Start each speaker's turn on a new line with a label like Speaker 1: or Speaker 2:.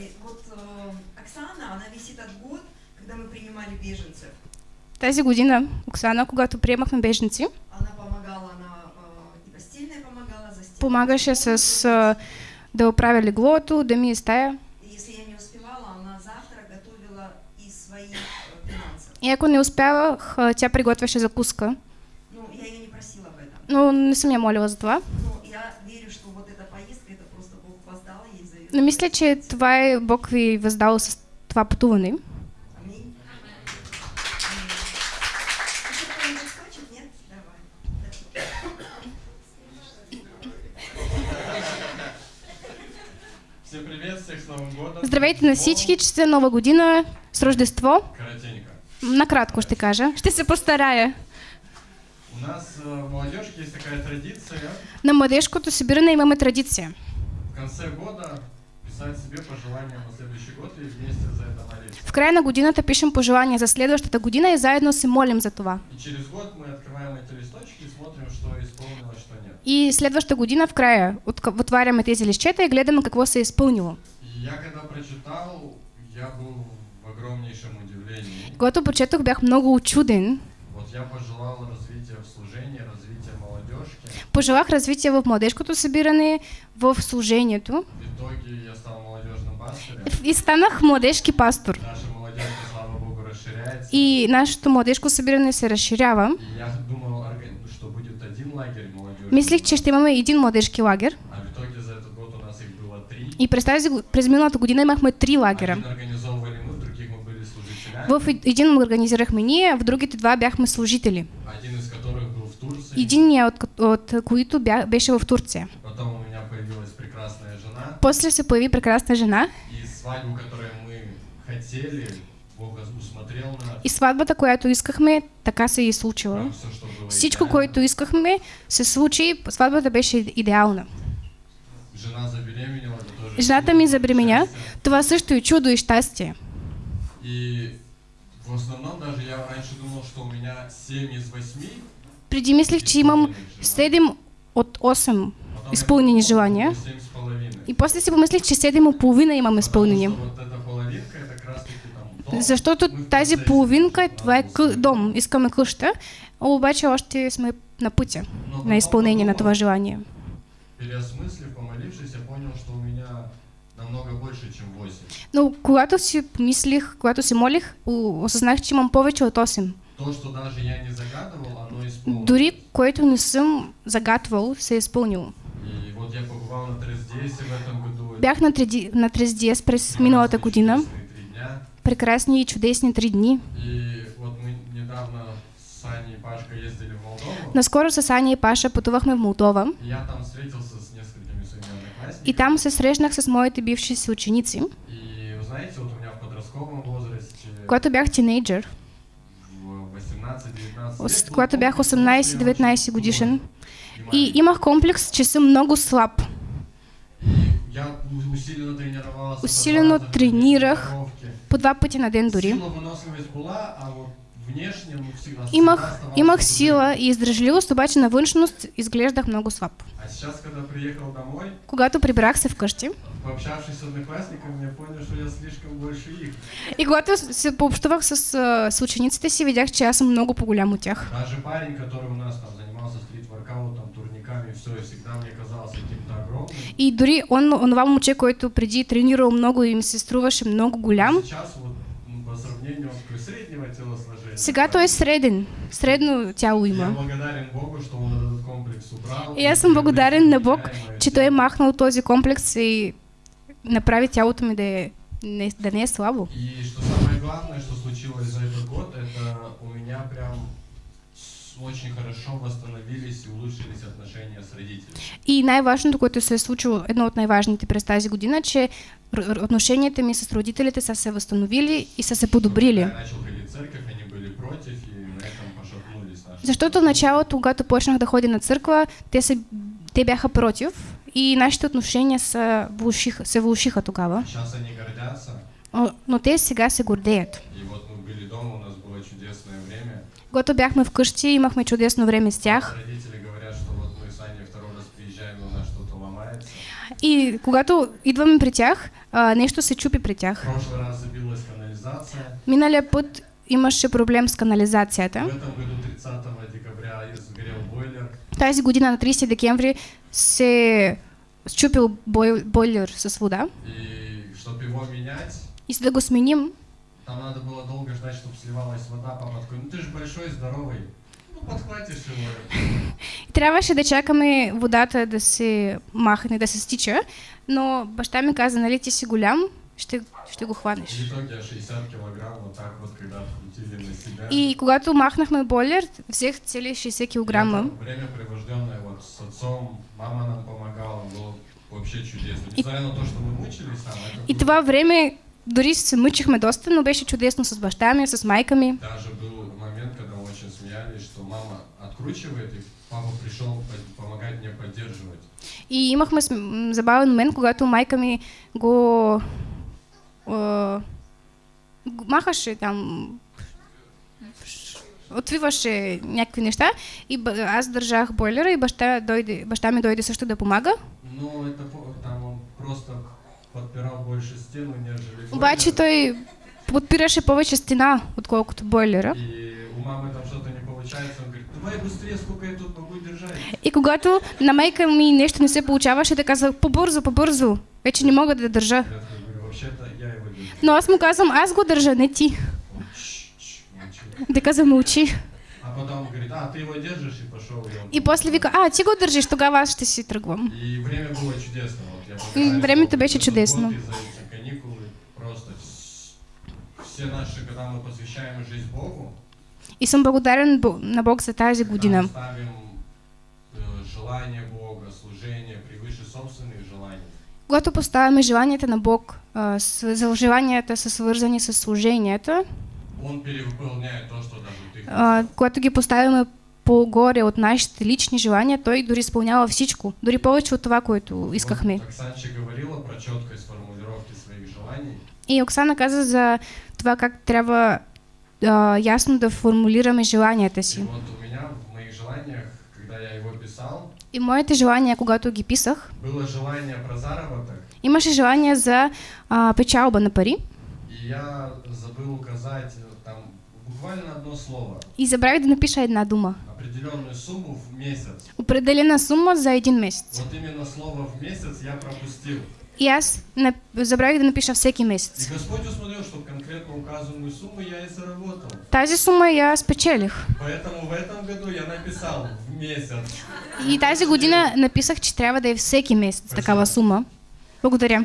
Speaker 1: и вот э, Оксана, она весь этот год, когда мы принимали беженцев,
Speaker 2: Тази година Оксана, когато приемахме беженци,
Speaker 1: она помогала, она э, и постельное помогала, за стеной.
Speaker 2: помагаше с да оправя леглото, да ми е стая.
Speaker 1: Если я не успевала, она завтра готовила из своих финансов.
Speaker 2: И ако не успявах, тя приготвяше закуска.
Speaker 1: Ну, я ее не просила об этом.
Speaker 2: Но не съм я молила за това.
Speaker 1: Но я верю, что вот эта поездка, это просто Бог воздал ей за это.
Speaker 2: Но мисля, че това е Бог ви въздал с това пътуване. Здравейте на всички, честита нова година с Рождество.
Speaker 3: Коротенько.
Speaker 2: Накратко ще кажа. Ще се постарая.
Speaker 3: У нас в молодежке есть такая традиция
Speaker 2: На младежкото събиране имаме традиция.
Speaker 3: в конце года
Speaker 2: В края на годината пишем пожелания за следващата година и заедно се молим за това.
Speaker 3: И через год мы открываем эти листочки и смотрим, что исполнилось, что нет.
Speaker 2: И следващата година в края отваряме тези лищета и гледаме какво се е изпълнило.
Speaker 3: Я когда прочитал, я был в огромнейшем удивлении.
Speaker 2: Когато прочетох, бях много очуден.
Speaker 3: Вот я пожелал развития в служении, развития молодежки.
Speaker 2: Пожелах развитие в младежкото събиране, в служението.
Speaker 3: В итоге я стал молодежным пастырем.
Speaker 2: И станах младежки пастор.
Speaker 3: Наша молодежка, слава богу.
Speaker 2: И нашето младежко събиране се разширява.
Speaker 3: И я думал, что будет один лагерь молодежи.
Speaker 2: Мислих, че ще имаме един младежки лагер.
Speaker 3: А в итоге за этот год у нас их было три.
Speaker 2: И през, тази, през миналата година имахме три лагера.
Speaker 3: Один организовывали мы, в других мы были служителями.
Speaker 2: В един организирахме ние, в другите два бяхме служители.
Speaker 3: Один из которых был в Турции.
Speaker 2: Единият от, от които бя, беше в Турция.
Speaker 3: Потом у меня появилась прекрасная жена.
Speaker 2: После се появи прекрасна жена
Speaker 3: И свадьбу, которую мы хотели, Бог усмотрел нас.
Speaker 2: и сватбата, която искахме, така се и случила. Всичко, което искахме, се случи. Сватбата беше идеална.
Speaker 3: Жена забеременела,
Speaker 2: Жената ми забременя. Това също е чудо и щастие.
Speaker 3: И в основном даже я раньше думал, что у меня 7 из 8.
Speaker 2: Преди мислех, че имам 7 от 8 изпълнени желания.
Speaker 3: 7 с половиной.
Speaker 2: И после си помислих, че 7 и половина имам изпълнени. Защото тази половинка, това е къ- дом, искаме къща, обаче още сме на пътя на изпълнение на това желание.
Speaker 3: Переосмыслив, больше, чем 8.
Speaker 2: Но когато си помислих, когато се молих, осъзнах, че имам повече от 8.
Speaker 3: То, что даже я не загадывал, оно исполнилось.
Speaker 2: Дори което не съм загатвал, се е изпълнило.
Speaker 3: И вот я побывал на Трездесе в этом году.
Speaker 2: Бях на, треди, на Трездиес през миналата година. Прекрасни и чудесни три дни.
Speaker 3: И вот мы недавно с Аней и Пашкой ездили в Молдову.
Speaker 2: Наскоро с Аня и Паша пътувахме в Молдова
Speaker 3: И я там встретился
Speaker 2: и там се срещнах с моите бивши си ученици.
Speaker 3: И вы знаете, вот у меня в подростковом возрасте,
Speaker 2: Когато бях тинейджър,
Speaker 3: в 18-19
Speaker 2: ос-
Speaker 3: лет, был
Speaker 2: когато бях
Speaker 3: комплекс того, что я
Speaker 2: 18-19
Speaker 3: очень
Speaker 2: годишен, и имах комплекс, че съм много слаб.
Speaker 3: Я у- усиленно тренировался.
Speaker 2: Усилено тренирах. По два пъти на ден дори.
Speaker 3: Сила выносливость была, а вот
Speaker 2: Имах, имах сила и издръжливост, обаче на външност изглеждах много слаб.
Speaker 3: А сейчас, когда приехал домой,
Speaker 2: Когато прибрах се вкъщи
Speaker 3: пообщавшись с одноклассниками, я понял, что я слишком больше их.
Speaker 2: и когато се пообщувах с, а, с учениците си, видях, че аз съм много по-голям от тях.
Speaker 3: Даже парень, который у нас там занимался стрит-воркаутом, турниками, все, и всегда мне казался каким-то огромным.
Speaker 2: И дори он, онова момче, който преди тренирал много и ми се струваше много голям,
Speaker 3: Сейчас вот
Speaker 2: сега той е среден. Средно тяло
Speaker 3: Я
Speaker 2: има. И аз съм благодарен на Бог,
Speaker 3: Необичаемое
Speaker 2: че той е махнал този комплекс и направи тялото ми да, е, не, да не е слабо.
Speaker 3: И что самое главное, что случилось за этот год, это у меня прям очень хорошо восстановились и улучшились отношения с родителями.
Speaker 2: И най-важното, което се е случило, едно от най-важните през тази година, че отношенията ми с родителите са се възстановили и са се подобрили. Защото в началото, когато почнах да ходя на църква, те, се, те бяха против и нашите отношения са влушиха, се влушиха тогава.
Speaker 3: Сейчас они гордятся,
Speaker 2: О, Но те сега се гордеят.
Speaker 3: и вот мы были дома, у нас было чудесное время.
Speaker 2: Когато бяхме вкъщи, имахме чудесно време с тях.
Speaker 3: И
Speaker 2: когато идваме при тях, а, нещо се чупи при тях.
Speaker 3: канализация.
Speaker 2: Миналия път имаше проблем с канализацията.
Speaker 3: этом году 30 декабря сгорел бойлер.
Speaker 2: Тази година на 30 декември се счупил бой, бойлер с вода.
Speaker 3: И чтобы его менять,
Speaker 2: И за да го сменим,
Speaker 3: там надо было долго ждать, чтобы сливалась вода. Папа такой, ну ты же большой, здоровый. Ну подхватишь его.
Speaker 2: трябваше да чакаме водата да се махне, да се стича, но баща ми каза, нали ти си голям, ще, ще го
Speaker 3: И
Speaker 2: хванеш.
Speaker 3: в итоге я 60 килограмм вот так вот, когда открутили на себя.
Speaker 2: И когато махнахме бойлер, взех цели 60 килограма.
Speaker 3: Это Время, привожденное вот с отцом, мама нам помогала, было вообще чудесно. Несмотря на то, что мы мучились это
Speaker 2: И това време дори се мъчихме доста, но беше чудесно с баща ми, с майка ми.
Speaker 3: Даже был момент, когда очень смеялись, что мама откручивает, и папа пришел по- помогать мне поддерживать.
Speaker 2: И имахме забавен момент, когато майка ми го, го махаше там, отвиваше някакви неща и аз държах бойлера и баща, дойде, баща ми дойде също да помага.
Speaker 3: Ну, это там он просто подпирал больше стену, нежели бойлер.
Speaker 2: той подпираше повече стена, отколкото бойлера.
Speaker 3: И у мамы там что-то не получается, он говорит, давай быстрее, сколько я тут могу держать.
Speaker 2: И когато на майка ми нещо не се получаваше, да казва по-бързо, по-бързо. Вече не мога да държа.
Speaker 3: Его.
Speaker 2: Но аз му казвам, аз го държа, не ти. Да казва, мълчи.
Speaker 3: А потом говорит, а, ты его держишь, и пошел. И, он
Speaker 2: И после вика, а, ти го държиш, тогава аз ще си тръгвам.
Speaker 3: И время было чудесно.
Speaker 2: Времето беше чудесно.
Speaker 3: и
Speaker 2: съм благодарен на Бог за тази година.
Speaker 3: желаний.
Speaker 2: Когато поставяме желанията на Бог, за желанията са свързани с служенията,
Speaker 3: хотел.
Speaker 2: когато ги поставяме по-горе от нашите лични желания, Той дори изпълнява всичко. Дори повече от това, което искахме.
Speaker 3: Вот говорила про четкость формулировки своих желаний.
Speaker 2: И Оксана каза за това как трябва а, ясно да формулираме желанията
Speaker 3: И
Speaker 2: си.
Speaker 3: вот у меня в моих желаниях, когда я его писал,
Speaker 2: И моите желания, когато ги писах,
Speaker 3: было желание про заработок,
Speaker 2: имаше желание за а, печалба на пари
Speaker 3: и я забыл указать там буквально одно слово.
Speaker 2: и забравих да напиша една дума.
Speaker 3: определенную сумму в месяц.
Speaker 2: Определена сума за един месец.
Speaker 3: Вот именно слово в месяц я пропустил.
Speaker 2: Аз нап... забравих да напиша всеки
Speaker 3: И
Speaker 2: месец.
Speaker 3: Господь усмотрел, что конкретно указанную сумму я и заработал.
Speaker 2: Тази сума я спечелих.
Speaker 3: Поэтому в этом году я написал в месяц.
Speaker 2: И тази година написах, че трябва да е всеки месец такава сума. Благодаря.